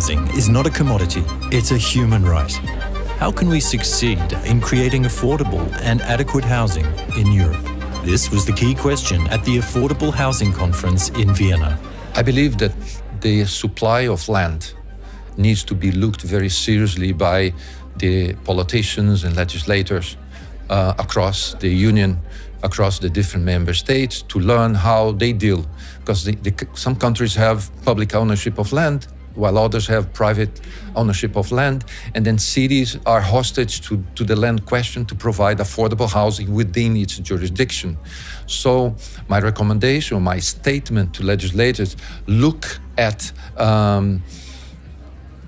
Housing is not a commodity, it's a human right. How can we succeed in creating affordable and adequate housing in Europe? This was the key question at the Affordable Housing Conference in Vienna. I believe that the supply of land needs to be looked very seriously by the politicians and legislators uh, across the union, across the different member states to learn how they deal. Because the, the, some countries have public ownership of land while others have private ownership of land. And then cities are hostage to, to the land question to provide affordable housing within its jurisdiction. So my recommendation, my statement to legislators, look at um,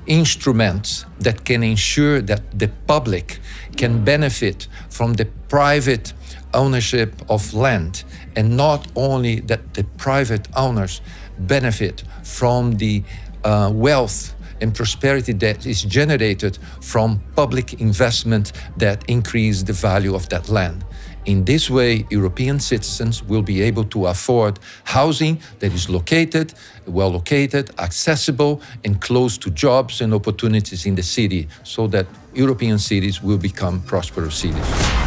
instruments that can ensure that the public can benefit from the private ownership of land and not only that the private owners benefit from the uh, wealth and prosperity that is generated from public investment that increase the value of that land. In this way, European citizens will be able to afford housing that is located, well located, accessible, and close to jobs and opportunities in the city so that European cities will become prosperous cities.